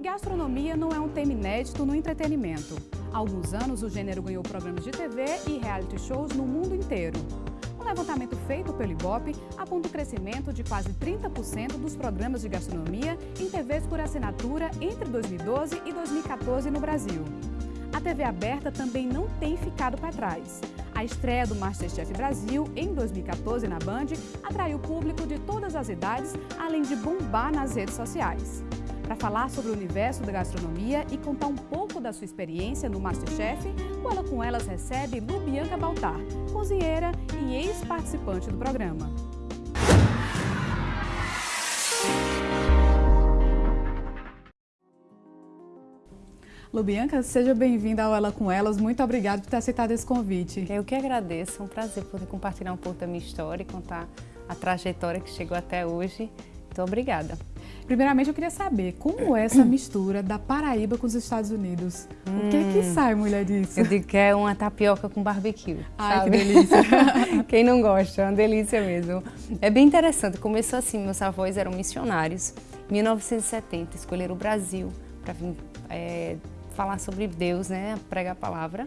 Gastronomia não é um tema inédito no entretenimento. Há alguns anos, o gênero ganhou programas de TV e reality shows no mundo inteiro. Um levantamento feito pelo Ibope aponta o crescimento de quase 30% dos programas de gastronomia em TVs por assinatura entre 2012 e 2014 no Brasil. A TV aberta também não tem ficado para trás. A estreia do Masterchef Brasil, em 2014 na Band, atraiu público de todas as idades, além de bombar nas redes sociais. Para falar sobre o universo da gastronomia e contar um pouco da sua experiência no Masterchef, o Ela Com Elas recebe Lubianca Baltar, cozinheira e ex-participante do programa. Lubianca, seja bem-vinda ao Ela Com Elas. Muito obrigada por ter aceitado esse convite. Eu que agradeço. É um prazer poder compartilhar um pouco da minha história e contar a trajetória que chegou até hoje. Muito obrigada. Primeiramente, eu queria saber como é essa mistura da Paraíba com os Estados Unidos. Hum, o que é que hum. sai, mulher, disso? Eu digo que é uma tapioca com barbecue. Ai, sabe? que delícia. Quem não gosta, é uma delícia mesmo. É bem interessante. Começou assim, meus avós eram missionários. Em 1970, escolheram o Brasil para vir é, falar sobre Deus, né, pregar a palavra.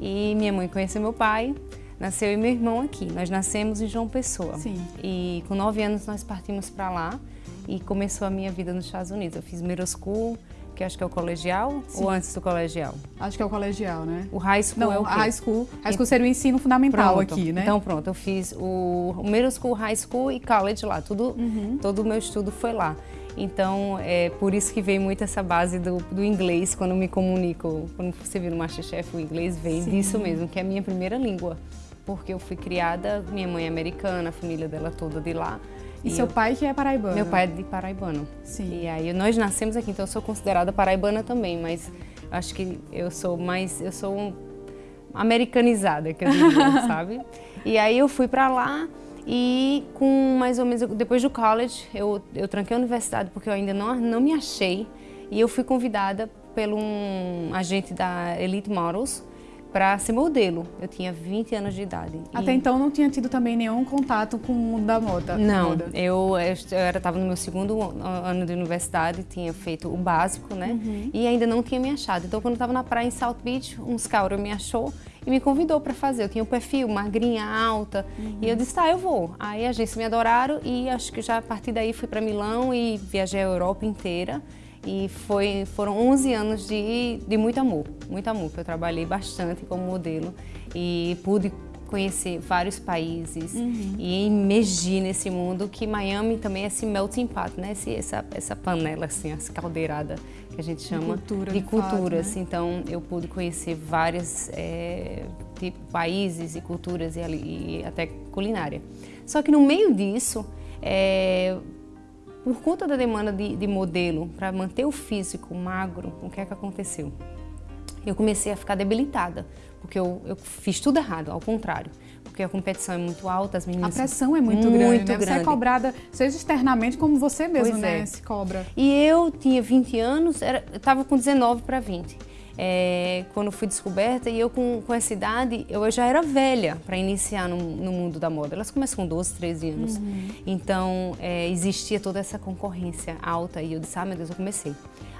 E minha mãe conheceu meu pai, nasceu e meu irmão aqui. Nós nascemos em João Pessoa. Sim. E com nove anos nós partimos para lá e começou a minha vida nos Estados Unidos. Eu fiz middle school, que acho que é o colegial, Sim. ou antes do colegial? Acho que é o colegial, né? O high school Não, é o quê? high school. High school seria o ensino fundamental pronto. aqui, né? Então pronto, eu fiz o, o middle school, high school e college lá. Tudo, uhum. Todo o meu estudo foi lá. Então, é por isso que veio muito essa base do, do inglês quando me comunico. Quando você vira no Masterchef, o inglês vem Sim. disso mesmo, que é a minha primeira língua. Porque eu fui criada, minha mãe é americana, a família dela toda de lá. E, e seu eu, pai que é paraibano? Meu pai é de paraibano. Sim. E aí nós nascemos aqui, então eu sou considerada paraibana também, mas acho que eu sou mais, eu sou um, americanizada, que eu diria, sabe? E aí eu fui para lá e com mais ou menos, depois do college, eu, eu tranquei a universidade porque eu ainda não, não me achei e eu fui convidada pelo um agente da Elite Models para ser modelo. Eu tinha 20 anos de idade. Até e... então não tinha tido também nenhum contato com o mundo da moda? Não, moda. eu estava no meu segundo ano de universidade, tinha feito o básico, né? Uhum. E ainda não tinha me achado. Então quando eu estava na praia em South Beach, um scouter me achou e me convidou para fazer. Eu tinha um perfil, magrinha, alta, uhum. e eu disse, tá, eu vou. Aí a agência me adoraram e acho que já a partir daí fui para Milão e viajei a Europa inteira. E foi, foram 11 anos de, de muito amor, muito amor, que eu trabalhei bastante como modelo e pude conhecer vários países uhum. e emergir nesse mundo que Miami também é esse melting pot, né? Esse, essa, essa panela, assim, essa caldeirada que a gente chama de, cultura, de de culturas. Fato, né? Então eu pude conhecer vários é, tipo, países e culturas e, e, até culinária. Só que no meio disso, é, por conta da demanda de, de modelo para manter o físico magro, o que é que aconteceu? Eu comecei a ficar debilitada, porque eu, eu fiz tudo errado, ao contrário porque a competição é muito alta, as meninas... A pressão é muito, muito grande, né? Você é cobrada, seja externamente, como você mesmo, pois né? É. Se cobra. E eu tinha 20 anos, estava com 19 para 20 é, quando fui descoberta e eu com, com essa idade, eu já era velha para iniciar no, no, mundo da moda. Elas começam com 12, 13 anos. Uhum. Então, é, existia toda essa concorrência alta e eu disse, ah, meu Deus, eu comecei.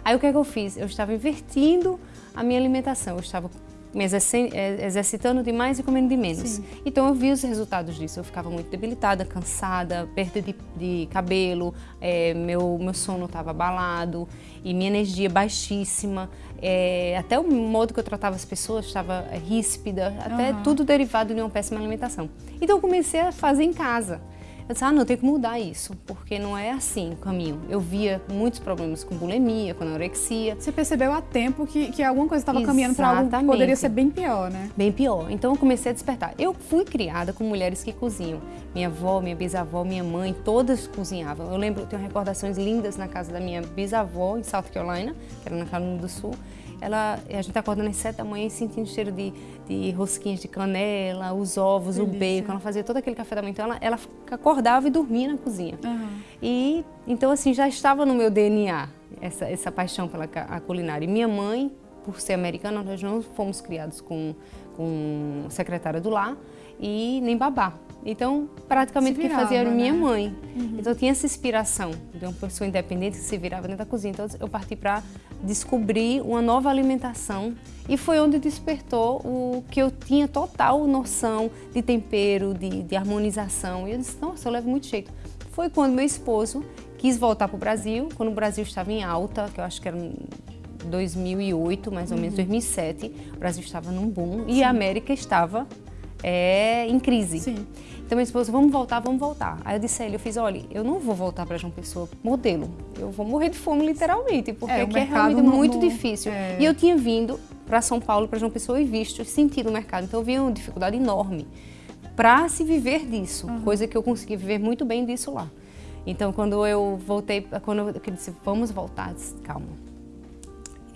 Aí o que é que eu fiz? Eu estava invertindo a minha alimentação. Eu estava me exercitando demais e comendo de menos. Sim. Então eu vi os resultados disso. Eu ficava muito debilitada, cansada, perda de, de cabelo, é, meu, meu sono estava abalado e minha energia baixíssima. É, até o modo que eu tratava as pessoas estava ríspida, até uhum. tudo derivado de uma péssima alimentação. Então eu comecei a fazer em casa. Eu disse, ah, não, tem que mudar isso, porque não é assim o caminho. Eu via muitos problemas com bulimia, com anorexia. Você percebeu a tempo que, que alguma coisa estava caminhando para algo que poderia ser bem pior, né? Bem pior. Então eu comecei a despertar. Eu fui criada com mulheres que cozinham. Minha avó, minha bisavó, minha mãe, todas cozinhavam. Eu lembro, eu tenho recordações lindas na casa da minha bisavó, em South Carolina, que era na Carolina do Sul ela, a gente acordando às sete da manhã e sentindo cheiro de, de rosquinhas de canela, os ovos, Delícia. o bacon. Ela fazia todo aquele café da manhã. Então ela, ela acordava e dormia na cozinha. Uhum. E então assim já estava no meu DNA essa, essa paixão pela a culinária. E minha mãe, por ser americana, nós não fomos criados com, com secretária do lar e nem babá. Então, praticamente virava, quem fazia era minha né? mãe. Uhum. Então, eu tinha essa inspiração de uma pessoa independente que se virava dentro da cozinha. Então, eu parti para descobrir uma nova alimentação e foi onde despertou o que eu tinha total noção de tempero, de, de harmonização. E eu disse, nossa, eu levo muito jeito. Foi quando meu esposo quis voltar para o Brasil, quando o Brasil estava em alta, que eu acho que era 2008, mais ou menos, 2007, o Brasil estava num boom e a América estava é, em crise. Sim. Então, meu esposo, vamos voltar, vamos voltar. Aí eu disse a ele, eu fiz, olha, eu não vou voltar para João Pessoa modelo. Eu vou morrer de fome, literalmente, porque É, aqui é mercado realmente não- muito não- difícil. é. E eu tinha vindo para São Paulo, para João Pessoa, e visto, sentido o mercado. Então, eu vi uma dificuldade enorme para se viver disso, coisa que eu consegui viver muito bem disso lá. Então, quando eu voltei, quando eu disse, vamos voltar, eu disse, calma.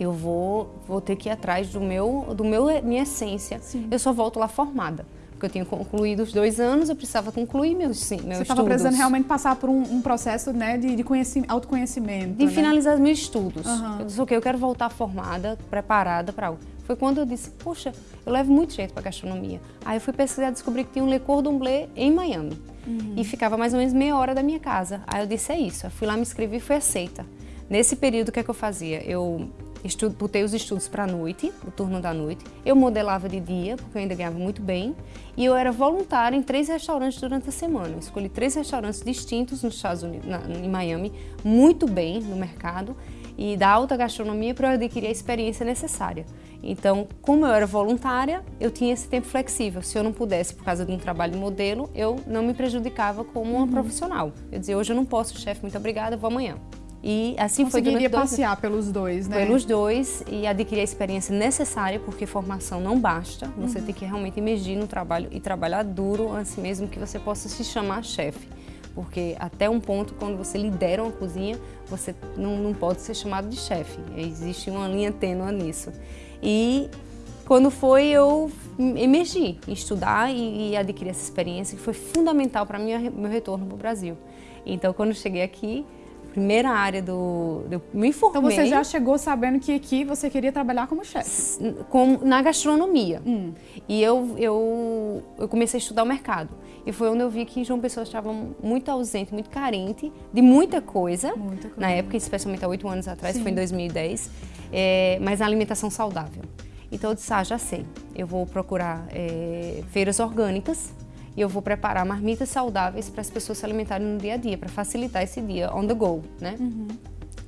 Eu vou, vou ter que ir atrás do meu, do meu, minha essência. Sim. Eu só volto lá formada. Porque eu tinha concluído os dois anos, eu precisava concluir meus, sim, meus Você estava precisando realmente passar por um, um processo né, de, de conheci- autoconhecimento. De né? finalizar meus estudos. Aham. Eu disse, ok, eu quero voltar formada, preparada para algo. Foi quando eu disse, poxa, eu levo muito jeito para gastronomia. Aí eu fui pesquisar e descobri que tinha um Le Cordon Bleu em Miami. Uhum. E ficava mais ou menos meia hora da minha casa. Aí eu disse, é isso. Eu fui lá, me inscrevi e fui aceita. Nesse período, o que é que eu fazia? Eu estudo, botei os estudos para a noite, o turno da noite. Eu modelava de dia, porque eu ainda ganhava muito bem. E eu era voluntária em três restaurantes durante a semana. Eu escolhi três restaurantes distintos nos Estados Unidos, na, em Miami, muito bem no mercado e da alta gastronomia para eu adquirir a experiência necessária. Então, como eu era voluntária, eu tinha esse tempo flexível. Se eu não pudesse, por causa de um trabalho de modelo, eu não me prejudicava como uma profissional. Eu dizia, hoje eu não posso, chefe, muito obrigada, vou amanhã. E assim foi durante dois passear pelos dois, né? pelos dois e adquirir a experiência necessária, porque formação não basta. Você Uhum. tem que realmente emergir no trabalho e trabalhar duro, assim mesmo que você possa se chamar chefe. Porque até um ponto, quando você lidera uma cozinha, você não, não pode ser chamado de chefe. Existe uma linha tênua nisso. E quando foi, eu emergi em estudar e, e adquirir essa experiência, que foi fundamental para meu retorno para o Brasil. Então, quando eu cheguei aqui, primeira área do... Eu me informei... Então você já chegou sabendo que aqui você queria trabalhar como chefe. na gastronomia. Hum. E eu, eu, eu comecei a estudar o mercado. E foi onde eu vi que João Pessoa estava muito ausente, muito carente de muita coisa. Muita coisa. Na época, especialmente há oito anos atrás, Sim. foi em 2010. é, mas na alimentação saudável. Então eu disse, ah, já sei. Eu vou procurar é, feiras orgânicas e eu vou preparar marmitas saudáveis para as pessoas se alimentarem no dia a dia, para facilitar esse dia on the go, né?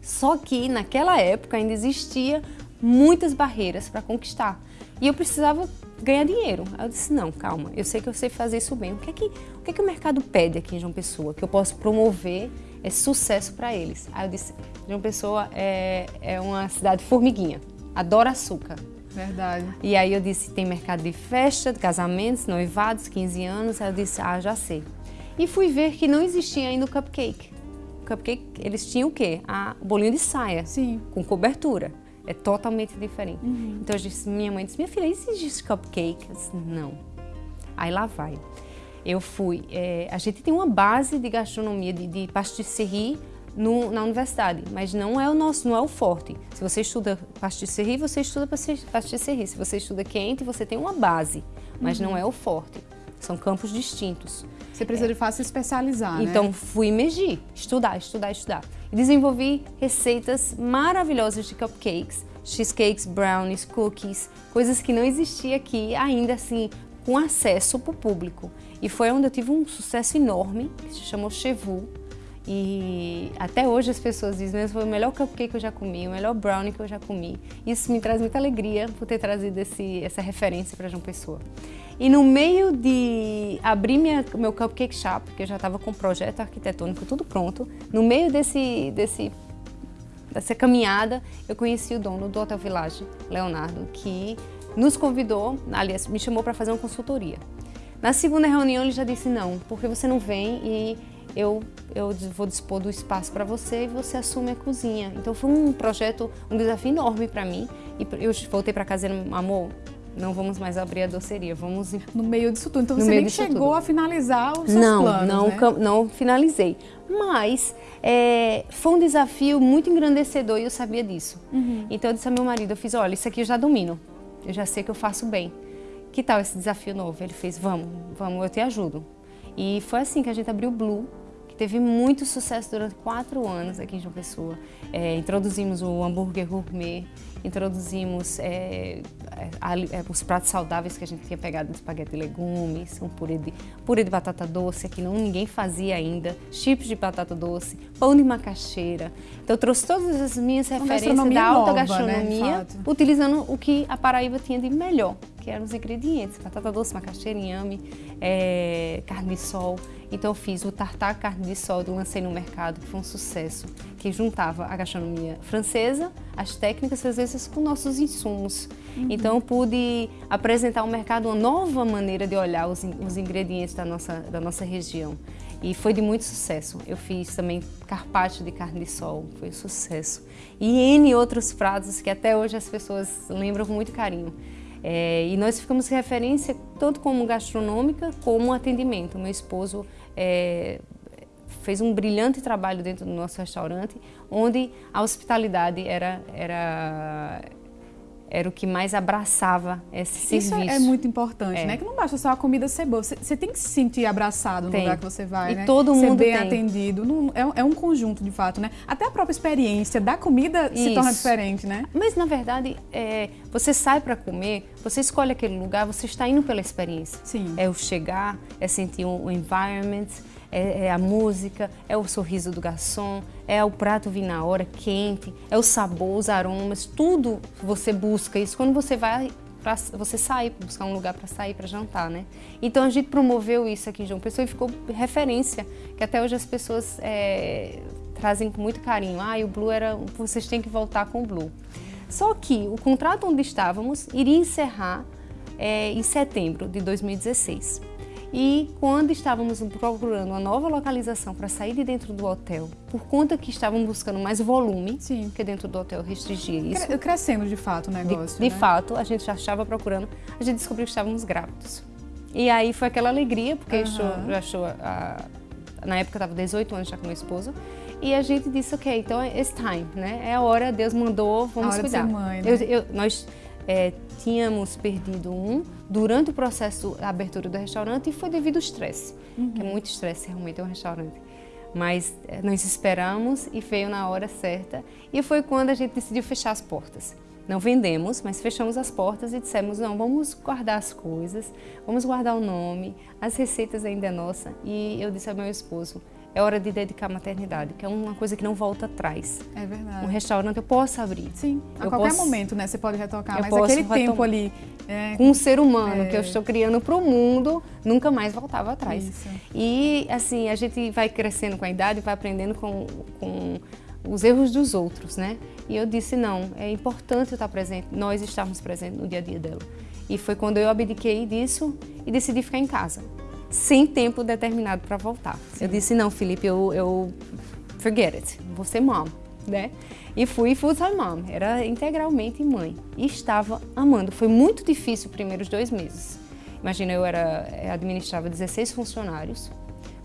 Só que naquela época ainda existia muitas barreiras para conquistar. E eu precisava ganhar dinheiro. Aí eu disse, não, calma, eu sei que eu sei fazer isso bem. O que é que o, que é que o mercado pede aqui em João Pessoa? Que eu posso promover esse sucesso para eles. Aí eu disse, João Pessoa é, é uma cidade formiguinha, adora açúcar. Verdade. E aí eu disse, tem mercado de festa, de casamentos, noivados, 15 anos. Aí eu disse, ah, já sei. E fui ver que não existia ainda o cupcake. O cupcake, eles tinham o quê? O bolinho de saia, Sim. com cobertura. É totalmente diferente. Então eu disse, minha mãe disse, minha filha, existe cupcake? Eu disse, não. Aí lá vai. Eu fui, é, a gente tem uma base de gastronomia, de, de pastisserie no, na universidade, mas não é o nosso, não é o forte. Se você estuda pastisserie, você estuda pastis- pastisserie. Se você estuda quente, você tem uma base, mas não é o forte. São campos distintos. Você precisa de fácil se especializar, né? Então fui emergir, estudar, estudar, estudar. E desenvolvi receitas maravilhosas de cupcakes, cheesecakes, brownies, cookies, coisas que não existia aqui ainda assim com acesso para o público. E foi onde eu tive um sucesso enorme, que se chamou Chevu. E até hoje as pessoas dizem, mas foi o melhor cupcake que eu já comi, o melhor brownie que eu já comi. Isso me traz muita alegria por ter trazido esse, essa referência para João Pessoa. E no meio de abrir minha, meu cupcake shop, que eu já estava com o projeto arquitetônico tudo pronto, no meio desse, desse, dessa caminhada, eu conheci o dono do Hotel Village, Leonardo, que nos convidou, aliás, me chamou para fazer uma consultoria. Na segunda reunião ele já disse, não, porque você não vem e eu, eu vou dispor do espaço para você e você assume a cozinha. Então foi um projeto, um desafio enorme para mim. E eu voltei para casa dizendo, amor, não vamos mais abrir a doceria, vamos No meio disso tudo. Então No você nem chegou tudo. a finalizar os seus não, planos, não, né? não finalizei. Mas é, foi um desafio muito engrandecedor e eu sabia disso. Uhum. Então eu disse ao meu marido, eu fiz, olha, isso aqui eu já domino, eu já sei que eu faço bem. Que tal esse desafio novo? Ele fez, vamos, vamos, eu te ajudo. E foi assim que a gente abriu o Blue, que teve muito sucesso durante quatro anos aqui em João Pessoa. É, introduzimos o hambúrguer gourmet, introduzimos é, é, os pratos saudáveis que a gente tinha pegado de espaguete e legumes, um purê de, purê de batata doce, que não ninguém fazia ainda, chips de batata doce, pão de macaxeira. Então eu trouxe todas as minhas referências da alta nova, né, gastronomia, né, utilizando o que a Paraíba tinha de melhor, que eram os ingredientes, batata doce, macaxeira, inhame, é, carne de sol. Então eu fiz o tartar carne de sol, lancei no mercado, que foi um sucesso, que juntava a gastronomia francesa, as técnicas francesas com nossos insumos. Uhum. Então eu pude apresentar ao mercado uma nova maneira de olhar os, os ingredientes da nossa, da nossa região. E foi de muito sucesso. Eu fiz também carpaccio de carne de sol, foi um sucesso. E N outros pratos que até hoje as pessoas lembram com muito carinho. É, e nós ficamos referência tanto como gastronômica como atendimento. Meu esposo é, fez um brilhante trabalho dentro do nosso restaurante, onde a hospitalidade era, era, era o que mais abraçava esse serviço. Isso é muito importante, é. né? Que não basta só a comida ser boa, você, você tem que se sentir abraçado no tem. lugar que você vai, e né? todo mundo ser bem tem. atendido. Não, é, é, um conjunto, de fato, né? Até a própria experiência da comida Isso. se torna diferente, né? Mas, na verdade, é, você sai para comer, você escolhe aquele lugar, você está indo pela experiência. Sim. É o chegar, é sentir o environment, é, é, a música, é o sorriso do garçom, é o prato vir na hora, quente, é o sabor, os aromas, tudo você busca isso quando você vai Pra, você sair, buscar um lugar para sair, para jantar, né? Então a gente promoveu isso aqui em João Pessoa e ficou referência, que até hoje as pessoas é, trazem com muito carinho. Ah, e o Blue era, vocês têm que voltar com o Blue. Só que o contrato onde estávamos iria encerrar é, em setembro de 2016. E quando estávamos procurando uma nova localização para sair de dentro do hotel, por conta que estavam buscando mais volume, Sim. porque dentro do hotel restringia isso. Crescendo de fato o negócio. De, né? fato, a gente já estava procurando, a gente descobriu que estávamos grávidos. E aí foi aquela alegria, porque uhum. achou, achou, a, na época eu estava 18 anos já com meu esposo, e a gente disse, ok, então é it's time, né? É a hora, Deus mandou, vamos a hora cuidar. De ser mãe, né? eu, eu, nós é, tínhamos perdido um durante o processo da abertura do restaurante e foi devido ao estresse, uhum. que é muito estresse realmente é um restaurante. Mas é, nós esperamos e veio na hora certa e foi quando a gente decidiu fechar as portas. Não vendemos, mas fechamos as portas e dissemos, não, vamos guardar as coisas, vamos guardar o nome, as receitas ainda é nossa. E eu disse ao meu esposo, é hora de dedicar a maternidade, que é uma coisa que não volta atrás. É verdade. Um restaurante eu posso abrir. Sim, a eu qualquer posso, momento, né? Você pode retocar, mas aquele retomar. tempo ali... É, com um ser humano é... que eu estou criando para o mundo, nunca mais voltava atrás. Isso. E, assim, a gente vai crescendo com a idade, vai aprendendo com, com os erros dos outros, né? E eu disse, não, é importante eu estar presente, nós estarmos presentes no dia a dia dela. E foi quando eu abdiquei disso e decidi ficar em casa sem tempo determinado para voltar. Sim. Eu disse, não, Felipe, eu, eu forget it, vou ser mom, né? E fui full-time mom, era integralmente mãe. E estava amando. Foi muito difícil os primeiros dois meses. Imagina, eu era, administrava 16 funcionários,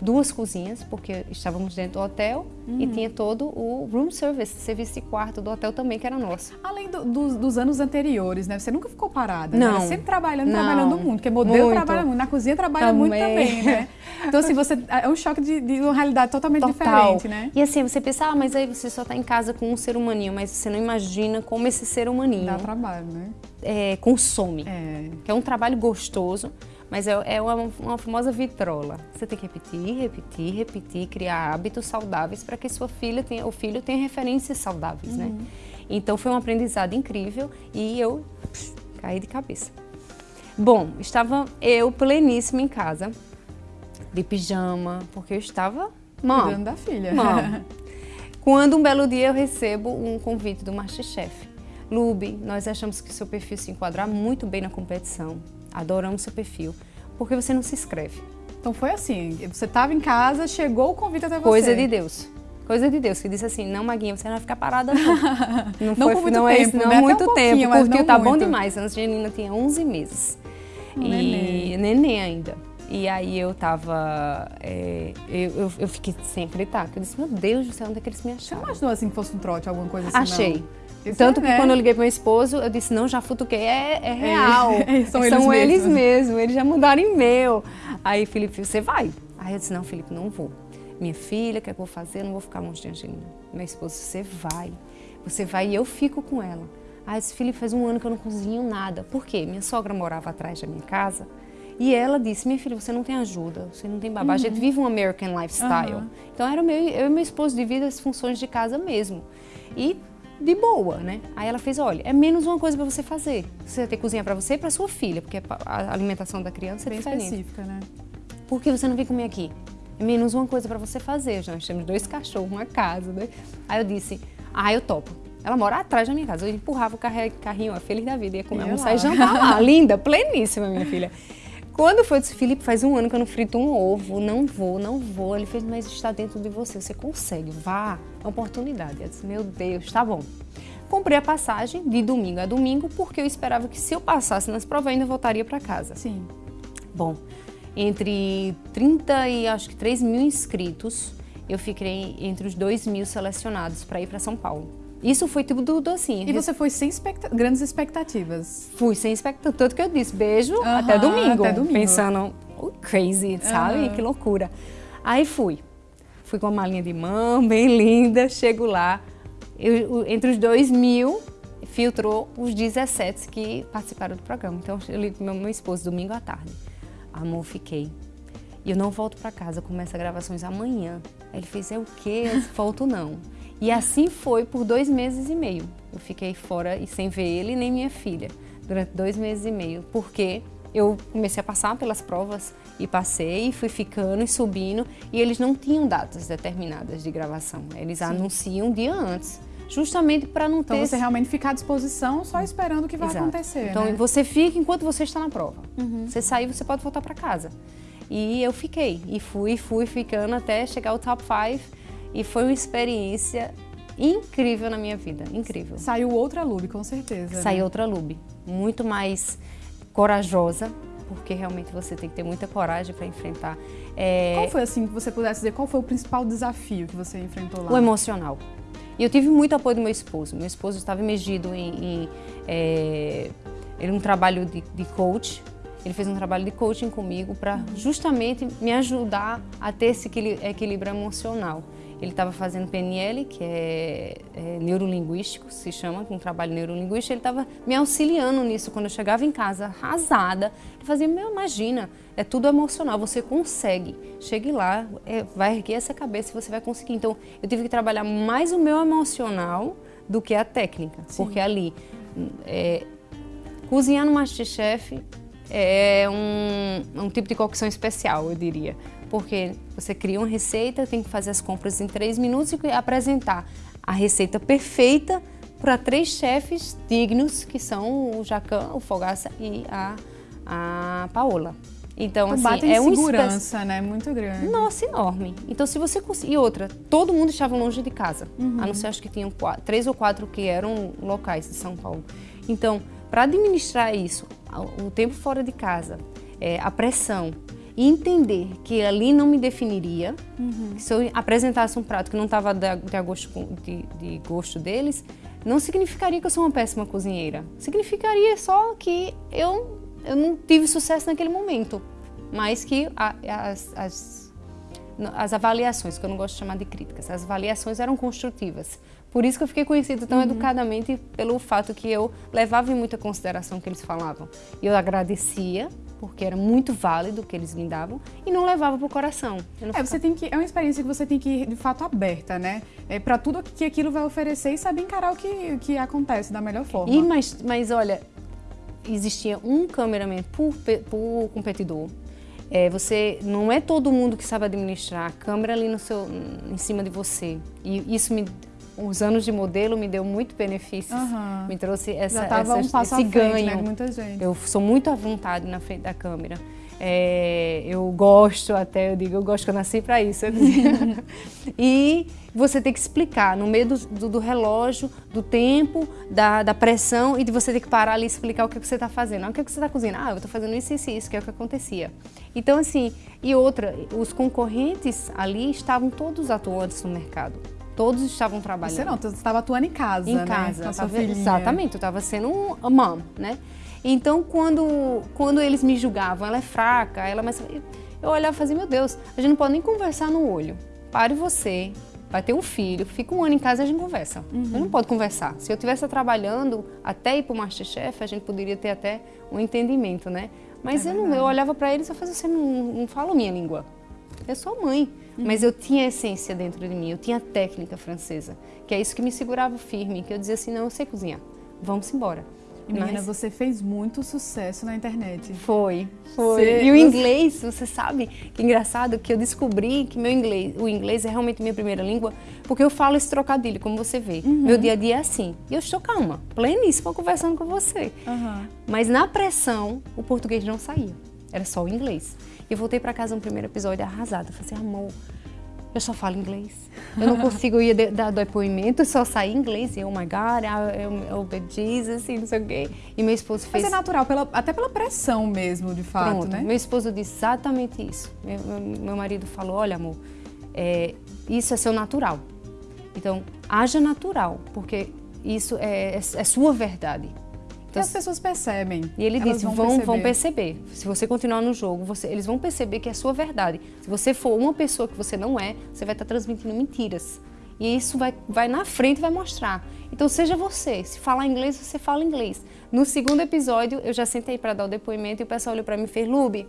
duas cozinhas, porque estávamos dentro do hotel uhum. e tinha todo o room service, serviço de quarto do hotel também, que era nosso. Além do, do, dos anos anteriores, né? Você nunca ficou parada, não. Né? Sempre trabalhando, não. trabalhando muito, porque modelo muito. trabalha muito, na cozinha trabalha também. muito também, né? Então, assim, você, é um choque de, de uma realidade totalmente Total. diferente, né? E assim, você pensa, ah, mas aí você só está em casa com um ser humaninho, mas você não imagina como esse ser humaninho... Dá trabalho, né? É, consome. É. Que é um trabalho gostoso, mas é, é uma, uma, famosa vitrola. Você tem que repetir, repetir, repetir, criar hábitos saudáveis para que sua filha tenha, o filho tenha referências saudáveis, né? uhum. né? Então foi um aprendizado incrível e eu pss, caí de cabeça. Bom, estava eu pleníssima em casa, de pijama, porque eu estava mãe. Cuidando da filha. Mãe. Quando um belo dia eu recebo um convite do Masterchef. Lube, nós achamos que seu perfil se enquadra muito bem na competição adoramos seu perfil, porque você não se inscreve. Então foi assim, você estava em casa, chegou o convite até você. Coisa de Deus. Coisa de Deus, que disse assim, não, Maguinha, você não vai ficar parada não. Não, não foi, muito não tempo, é, não né? muito um tempo, curtiu, tá muito. bom demais. A Angelina tinha 11 meses. Um e neném. neném ainda. E aí eu tava. É, eu, eu, fiquei sem acreditar. Eu disse, meu Deus do céu, onde é que eles me acharam? Você imaginou assim que fosse um trote, alguma coisa assim? Achei. Não? Tanto que né? quando eu liguei para meu esposo, eu disse, não, já futuquei, é, é, é real. É, são, são eles, eles mesmos. eles já mudaram em meu. Aí, Felipe, você vai. Aí eu disse, não, Felipe, não vou. Minha filha, o que é que eu vou fazer? Eu não vou ficar longe de Angelina. Meu esposo, você vai. Você vai e eu fico com ela. Aí eu disse, Felipe, faz um ano que eu não cozinho nada. Por quê? Minha sogra morava atrás da minha casa. E ela disse, minha filha, você não tem ajuda, você não tem babá, uhum. a gente uhum. vive um American lifestyle. Uhum. Então era meu, eu e meu esposo dividem as funções de casa mesmo. E de boa, né? Aí ela fez, olha, é menos uma coisa para você fazer. Você vai ter que cozinhar para você e para sua filha, porque a alimentação da criança é Bem diferente. específica, né? Por que você não vem comer aqui? É menos uma coisa para você fazer. Nós temos dois cachorros, uma casa, né? Aí eu disse, ah, eu topo. Ela mora atrás da minha casa. Eu empurrava o carrinho, ó, feliz da vida, ia comer, almoçar e jantar lá. Linda, pleníssima, minha filha. Quando foi, eu disse, Felipe, faz um ano que eu não frito um ovo, não vou, não vou. Ele fez, mas está dentro de você, você consegue, vá, é uma oportunidade. Eu disse, meu Deus, tá bom. Comprei a passagem de domingo a domingo, porque eu esperava que se eu passasse nas provas, eu ainda voltaria para casa. Sim. Bom, entre 30 e acho que 3 mil inscritos, eu fiquei entre os 2 mil selecionados para ir para São Paulo. Isso foi tudo assim. E você foi sem expecta grandes expectativas? Fui sem expectativa. Tanto que eu disse beijo uh -huh, até, domingo, até domingo. Pensando, oh, crazy, sabe? Uh -huh. Que loucura. Aí fui. Fui com uma malinha de mão, bem linda. Chego lá. Eu, entre os dois mil, filtrou os 17 que participaram do programa. Então eu li com meu, meu esposo domingo à tarde. Amor, fiquei. E eu não volto para casa, começa gravações amanhã. Aí ele fez, é o quê? Eu volto não. E assim foi por dois meses e meio. Eu fiquei fora e sem ver ele nem minha filha durante dois meses e meio, porque eu comecei a passar pelas provas e passei, fui ficando e subindo e eles não tinham datas determinadas de gravação. Eles Sim. anunciam um dia antes justamente para não então ter... Então você realmente ficar à disposição só esperando o que vai Exato. acontecer, Então né? você fica enquanto você está na prova. Uhum. Você sair, você pode voltar para casa. E eu fiquei, e fui, fui ficando até chegar ao top 5 e foi uma experiência incrível na minha vida, incrível. Saiu outra Lube, com certeza. Né? Saiu né? outra Lube, muito mais corajosa, porque realmente você tem que ter muita coragem para enfrentar. É... Qual foi, assim, que você pudesse dizer, qual foi o principal desafio que você enfrentou lá? O emocional. E eu tive muito apoio do meu esposo. Meu esposo estava emergido em... em é... Ele um trabalho de, de coach, ele fez um trabalho de coaching comigo para justamente me ajudar a ter esse equilíbrio emocional. Ele estava fazendo PNL, que é, é, neurolinguístico, se chama, um trabalho neurolinguístico. Ele estava me auxiliando nisso. Quando eu chegava em casa arrasada, ele fazia, meu, imagina, é tudo emocional, você consegue. Chegue lá, é, vai erguer essa cabeça e você vai conseguir. Então, eu tive que trabalhar mais o meu emocional do que a técnica. Sim. Porque ali, é, cozinhar no Masterchef é um, um tipo de cocção especial, eu diria porque você cria uma receita, tem que fazer as compras em três minutos e apresentar a receita perfeita para três chefes dignos, que são o Jacan, o Fogaça e a, a Paola. Então, assim, é um segurança, né? Muito grande. Nossa, enorme. Então, se você conseguir... E outra, todo mundo estava longe de casa. Uhum. A não ser, acho que tinham quatro, três ou quatro que eram locais de São Paulo. Então, para administrar isso, o tempo fora de casa, é, a pressão, e entender que ali não me definiria, uhum. se eu apresentasse um prato que não estava de, de, gosto, de, gosto deles, não significaria que eu sou uma péssima cozinheira. Significaria só que eu, eu não tive sucesso naquele momento, mas que a, as, as, as avaliações, que eu não gosto de chamar de críticas, as avaliações eram construtivas. Por isso que eu fiquei conhecida tão uhum. educadamente pelo fato que eu levava em muita consideração o que eles falavam. Eu agradecia porque era muito válido o que eles me davam, e não levava para o coração. É, você tem que, é uma experiência que você tem que ir, de fato, aberta, né? É, para tudo que aquilo vai oferecer e saber encarar o que, que acontece da melhor forma. E, mas, mas olha, existia um cameraman por, por competidor, é, você não é todo mundo que sabe administrar a câmera ali no seu, em cima de você. E isso me os anos de modelo me deu muito benefícios, uhum. me trouxe essa, essa um esse ganho. Frente, né, muita gente. Eu sou muito à vontade na frente da câmera. É, eu gosto até, eu digo, eu gosto que eu nasci para isso. e você tem que explicar no meio do, do, do relógio, do tempo, da, da, pressão e de você ter que parar ali e explicar o que, que você está fazendo. Ah, o que, que você está cozinhando? Ah, eu estou fazendo isso, isso, isso, que é o que acontecia. Então, assim, e outra, os concorrentes ali estavam todos atuantes no mercado todos estavam trabalhando. Você não, você estava atuando em casa, em né? casa, com a sua filhinha. Exatamente, eu estava sendo uma mãe, né? Então, quando, quando eles me julgavam, ela é fraca, ela mas eu olhava e fazia, meu Deus, a gente não pode nem conversar no olho. Pare você, vai ter um filho, fica um ano em casa e a gente conversa. Uhum. A gente não pode conversar. Se eu estivesse trabalhando até ir para o Masterchef, a gente poderia ter até um entendimento, né? Mas é eu, não, eu olhava para eles e falava, você não, não fala minha língua. Eu sou mãe. Uhum. Mas eu tinha essência dentro de mim, eu tinha técnica francesa, que é isso que me segurava firme, que eu dizia assim, não, eu sei cozinhar, vamos embora. E menina, Mas... você fez muito sucesso na internet. Foi, foi. Você... E o inglês, você sabe que engraçado que eu descobri que meu inglês, o inglês é realmente minha primeira língua, porque eu falo esse trocadilho, como você vê. Uhum. Meu dia a dia é assim. E eu estou calma, pleníssima conversando com você. Uhum. Mas na pressão, o português não saía. Era só o inglês. E eu voltei para casa no primeiro episódio arrasada. Falei assim, amor, eu só falo inglês. Eu não consigo ir dar depoimento, só sair inglês. E, oh my God, eu obey Jesus, e não sei o quê. E meu esposo fez... Mas é natural, pela, até pela pressão mesmo, de fato, Pronto, né? meu esposo disse exatamente isso. Meu, meu marido falou, olha amor, é, isso é seu natural. Então, haja natural, porque isso é, é, é sua verdade. Então, as pessoas percebem. E ele disse, vão, vão, perceber. vão perceber. Se você continuar no jogo, você, eles vão perceber que é sua verdade. Se você for uma pessoa que você não é, você vai estar transmitindo mentiras. E isso vai, vai na frente e vai mostrar. Então seja você. Se falar inglês, você fala inglês. No segundo episódio, eu já sentei para dar o depoimento e o pessoal olhou para mim e fez, Lube,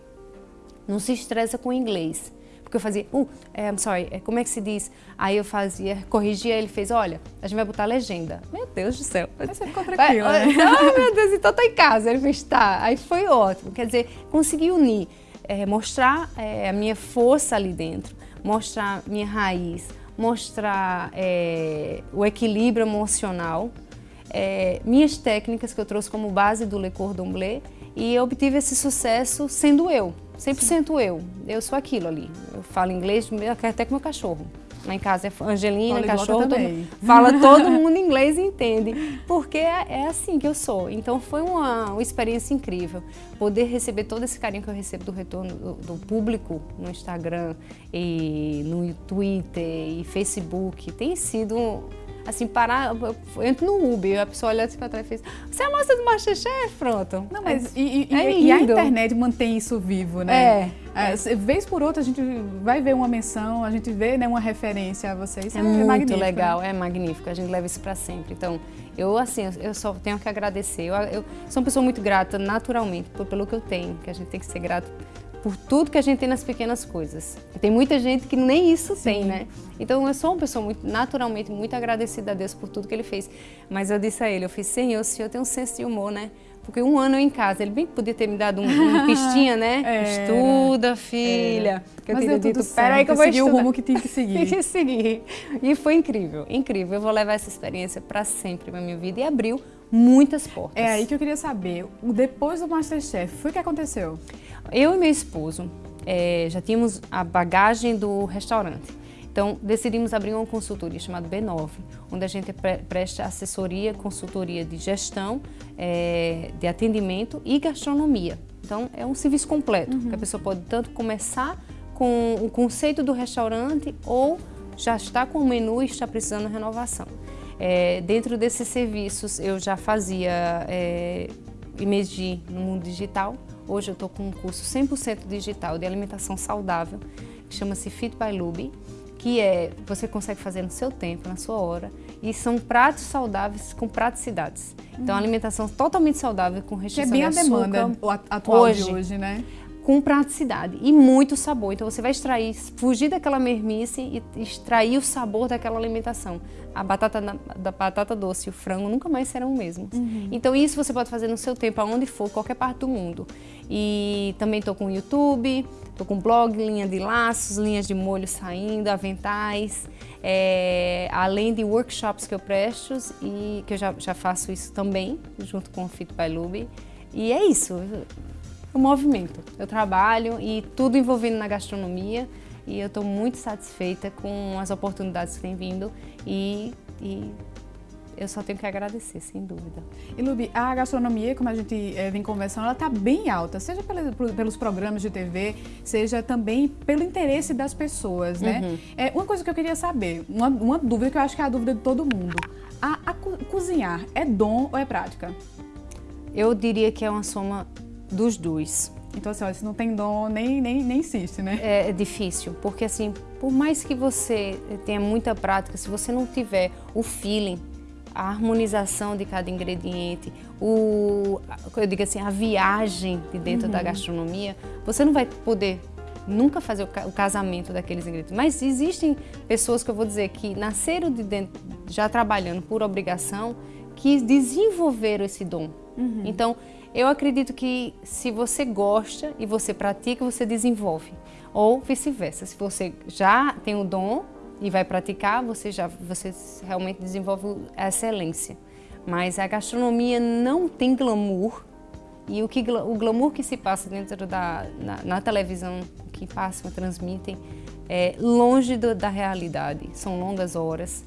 não se estressa com inglês. Porque eu fazia, uh, é, I'm sorry, é, como é que se diz? Aí eu fazia, corrigia, ele fez, olha, a gente vai botar legenda. Meu Deus do céu. Mas você ficou tranquila, né? Oh, meu Deus, então tá em casa. Ele fez, tá. Aí foi ótimo. Quer dizer, consegui unir, é, mostrar é, a minha força ali dentro, mostrar minha raiz, mostrar é, o equilíbrio emocional, é, minhas técnicas que eu trouxe como base do Le Cordon Bleu e eu obtive esse sucesso sendo eu. 100% eu. Eu sou aquilo ali. Eu falo inglês até com meu cachorro. Lá em casa é Angelina, cachorro, todo, fala todo mundo inglês e entende. Porque é, é, assim que eu sou. Então foi uma, uma, experiência incrível. Poder receber todo esse carinho que eu recebo do retorno do, do público no Instagram e no Twitter e Facebook tem sido assim, parar, eu entro no Uber, a pessoa olha assim pra trás e fez, você é a moça do Masterchef? Pronto. Não, mas é, e, e, é e, a internet mantém isso vivo, né? É. é. Vez por outra a gente vai ver uma menção, a gente vê né, uma referência a vocês. É, é muito legal, né? é magnífico, a gente leva isso pra sempre. Então, eu assim, eu só tenho que agradecer. Eu, eu sou uma pessoa muito grata naturalmente por, pelo que eu tenho, que a gente tem que ser grato por tudo que a gente tem nas pequenas coisas. E tem muita gente que nem isso Sim. tem, né? Então eu sou uma pessoa muito, naturalmente muito agradecida a Deus por tudo que Ele fez. Mas eu disse a Ele, eu fiz, Senhor, o Senhor tem um senso de humor, né? Porque um ano eu em casa, Ele bem podia ter me dado um, uma pistinha, né? É, Estuda, filha. Que eu Mas teria dito, peraí que eu vou seguir o rumo que tem que seguir. tem que seguir. E foi incrível, incrível. Eu vou levar essa experiência para sempre na minha vida e abriu muitas portas. É aí que eu queria saber, depois do Masterchef, foi o que aconteceu? Eu e meu esposo é, já tínhamos a bagagem do restaurante. Então, decidimos abrir uma consultoria chamada B9, onde a gente presta assessoria, consultoria de gestão, é, de atendimento e gastronomia. Então, é um serviço completo, uhum. que a pessoa pode tanto começar com o conceito do restaurante ou já está com o menu e está precisando de renovação. É, dentro desses serviços, eu já fazia é, IMEGI no mundo digital, Hoje eu estou com um curso 100% digital de alimentação saudável, que chama-se Fit by Luby, que é, você consegue fazer no seu tempo, na sua hora, e são pratos saudáveis com praticidades. Então, hum. alimentação totalmente saudável, com restrição de. Que é bem a demanda atual hoje, de hoje, né? com praticidade e muito sabor. Então você vai extrair, fugir daquela mermice e extrair o sabor daquela alimentação. A batata da, da batata doce e o frango nunca mais serão o mesmo. Uhum. Então isso você pode fazer no seu tempo, aonde for, qualquer parte do mundo. E também estou com o YouTube, estou com blog, linha de laços, linhas de molho saindo, aventais, é, além de workshops que eu presto e que eu já, já faço isso também, junto com o Fit by Lube. E é isso o movimento. Eu trabalho e tudo envolvendo na gastronomia e eu estou muito satisfeita com as oportunidades que têm vindo e, e eu só tenho que agradecer, sem dúvida. E Lubi, a gastronomia, como a gente é, vem conversando, ela está bem alta, seja pelos programas de TV, seja também pelo interesse das pessoas, né? Uhum. É, uma coisa que eu queria saber, uma, uma, dúvida que eu acho que é a dúvida de todo mundo, a, a co cozinhar é dom ou é prática? Eu diria que é uma soma dos dois. Então, assim, ó, se não tem dom, nem, nem, nem insiste, né? É, é, difícil, porque assim, por mais que você tenha muita prática, se você não tiver o feeling, a harmonização de cada ingrediente, o, eu digo assim, a viagem de dentro uhum. da gastronomia, você não vai poder nunca fazer o casamento daqueles ingredientes. Mas existem pessoas que eu vou dizer que nasceram de dentro, já trabalhando por obrigação, que desenvolveram esse dom. Uhum. Então, eu acredito que se você gosta e você pratica, você desenvolve. Ou vice-versa, se você já tem o dom e vai praticar, você já você realmente desenvolve a excelência. Mas a gastronomia não tem glamour e o, que, o glamour que se passa dentro da na, na televisão, que passam, transmitem, é longe do, da realidade. São longas horas,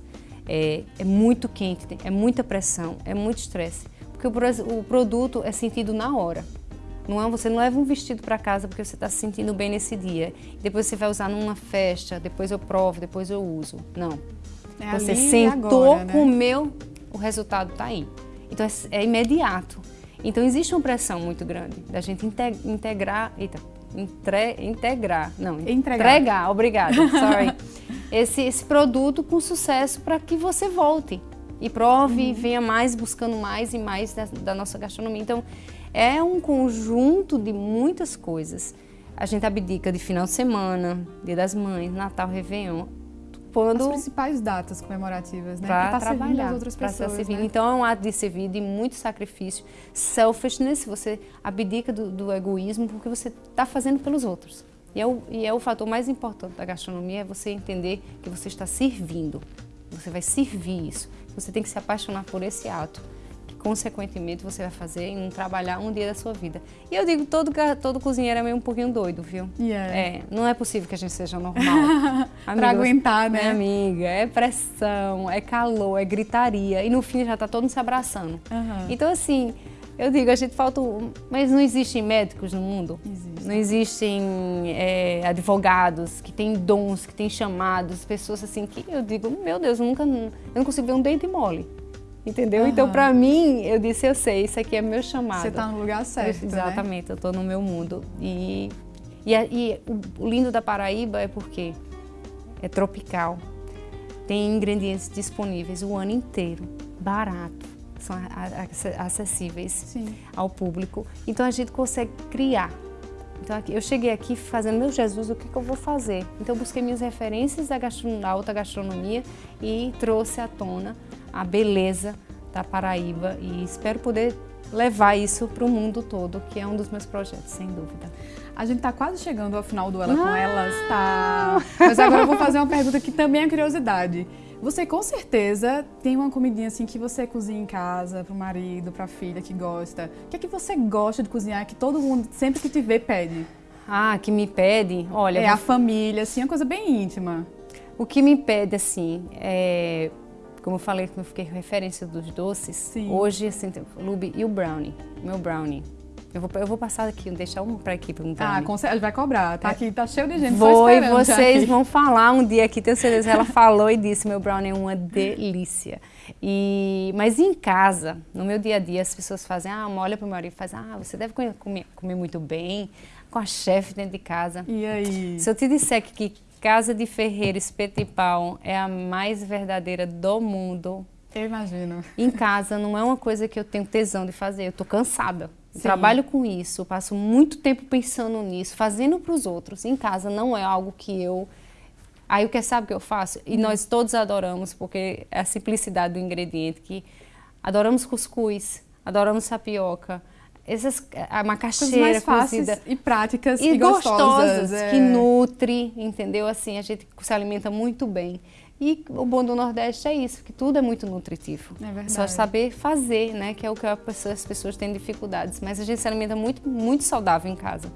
é, é muito quente, é muita pressão, é muito estresse porque o, o produto é sentido na hora. Não é, você não leva um vestido para casa porque você está se sentindo bem nesse dia. Depois você vai usar numa festa, depois eu provo, depois eu uso. Não. É você sentou, agora, né? comeu, o resultado está aí. Então é, é, imediato. Então existe uma pressão muito grande da gente integrar, eita, entre, integrar, não, entregar, entregar obrigada, sorry, esse, esse produto com sucesso para que você volte e prove uhum. e venha mais buscando mais e mais da, da, nossa gastronomia. Então, é um conjunto de muitas coisas. A gente abdica de final de semana, Dia das Mães, Natal, Réveillon. Quando... As principais datas comemorativas, né? Para tá trabalhar, as outras pessoas, servir. Né? Então, é um ato de servir, de muito sacrifício. Selfishness, você abdica do, do egoísmo porque você está fazendo pelos outros. E é, o, e é o fator mais importante da gastronomia, é você entender que você está servindo. Você vai servir isso. Você tem que se apaixonar por esse ato, consequentemente você vai fazer em um trabalhar um dia da sua vida. E eu digo, todo, todo cozinheiro é meio um pouquinho doido, viu? Yeah. É, não é possível que a gente seja normal. para aguentar, né? Minha amiga, é pressão, é calor, é gritaria. E no fim já tá todo mundo se abraçando. Uhum. Então, assim, eu digo, a gente falta. Mas não existem médicos no mundo? Existe. Não existem é, advogados que têm dons, que têm chamados, pessoas assim que eu digo, meu Deus, eu nunca. Eu não consigo ver um dente mole. Entendeu? Uhum. Então, para mim, eu disse, eu sei, isso aqui é meu chamado. Você está no lugar certo. Eu, exatamente, né? eu estou no meu mundo. E, e, e o lindo da Paraíba é porque é tropical, tem ingredientes disponíveis o ano inteiro, barato são acessíveis Sim. ao público. Então a gente consegue criar. Então eu cheguei aqui fazendo, meu Jesus, o que, que eu vou fazer? Então eu busquei minhas referências da, da alta gastronomia e trouxe à tona a beleza da Paraíba e espero poder levar isso para o mundo todo, que é um dos meus projetos, sem dúvida. A gente está quase chegando ao final do Ela com Elas, tá? Mas agora eu vou fazer uma pergunta que também é curiosidade. Você com certeza tem uma comidinha assim que você cozinha em casa, pro marido, pra filha que gosta. O que é que você gosta de cozinhar que todo mundo, sempre que te vê, pede? Ah, que me pede? Olha... É vou... a família, assim, é uma coisa bem íntima. O que me pede, assim, é... Como eu falei, que eu fiquei referência dos doces, Sim. hoje, assim, Lube e o brownie, meu brownie. Eu vou, eu vou passar aqui, deixar um para aqui para um Ah, com certeza, vai cobrar. Tá é. aqui, tá cheio de gente Vou e vocês vão falar um dia aqui, tenho certeza. Ela falou e disse, meu brownie é uma delícia. E, mas em casa, no meu dia a dia, as pessoas fazem, ah, olha para o meu marido e faz, ah, você deve comer, comer muito bem, com a chefe dentro de casa. E aí? Se eu te disser que, que casa de ferreiro, espeto e pau é a mais verdadeira do mundo. Eu imagino. Em casa não é uma coisa que eu tenho tesão de fazer, eu tô cansada. Trabalho com isso, passo muito tempo pensando nisso, fazendo para os outros. Em casa não é algo que eu. Aí o que sabe que eu faço? E nós todos adoramos, porque é a simplicidade do ingrediente, que adoramos cuscuz, adoramos tapioca, essas, a macaxeira cozida. e práticas e, e gostosas, gostosas é. que nutre, entendeu? Assim, a gente se alimenta muito bem. E o bom do Nordeste é isso, que tudo é muito nutritivo. É verdade. Só saber fazer, né? Que é o que as pessoas têm dificuldades. Mas a gente se alimenta muito, muito saudável em casa.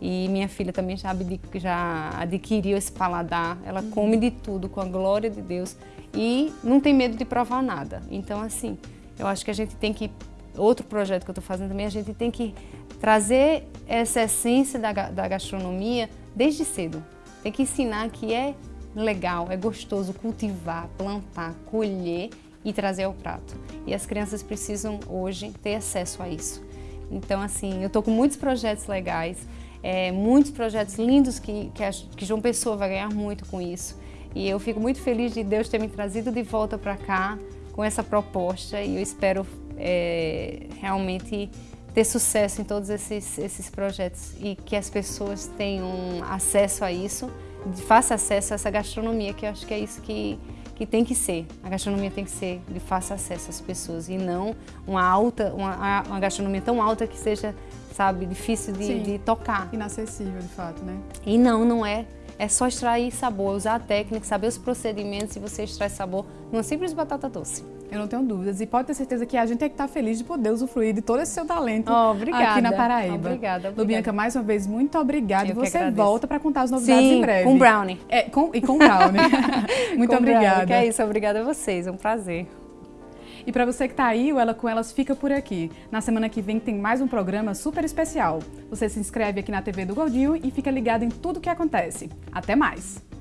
E minha filha também já, já adquiriu esse paladar. Ela uhum. come de tudo com a glória de Deus e não tem medo de provar nada. Então, assim, eu acho que a gente tem que outro projeto que eu estou fazendo também, a gente tem que trazer essa essência da, da gastronomia desde cedo. Tem que ensinar que é legal, é gostoso cultivar, plantar, colher e trazer ao prato. E as crianças precisam hoje ter acesso a isso. Então, assim, eu estou com muitos projetos legais, é, muitos projetos lindos que, que, a, que João Pessoa vai ganhar muito com isso. E eu fico muito feliz de Deus ter me trazido de volta para cá com essa proposta e eu espero é, realmente ter sucesso em todos esses, esses projetos e que as pessoas tenham acesso a isso, faça acesso a essa gastronomia, que eu acho que é isso que, que tem que ser. A gastronomia tem que ser de fácil acesso às pessoas e não uma alta, uma, uma gastronomia tão alta que seja, sabe, difícil de, de tocar. Inacessível, de fato, né? E não, não é. É só extrair sabor, usar a técnica, saber os procedimentos e você extrai sabor numa simples batata doce. Eu não tenho dúvidas. E pode ter certeza que a gente tem que estar feliz de poder usufruir de todo esse seu talento oh, obrigada. aqui na Paraíba. Obrigada, obrigada. Lubianca, mais uma vez, muito obrigada. e você volta para contar as novidades Sim, em breve. com brownie. É, com, e com brownie. muito com obrigada. Brownie, que é isso, obrigada a vocês, é um prazer. E para você que está aí, o Ela com Elas fica por aqui. Na semana que vem tem mais um programa super especial. Você se inscreve aqui na TV do Gordinho e fica ligado em tudo o que acontece. Até mais!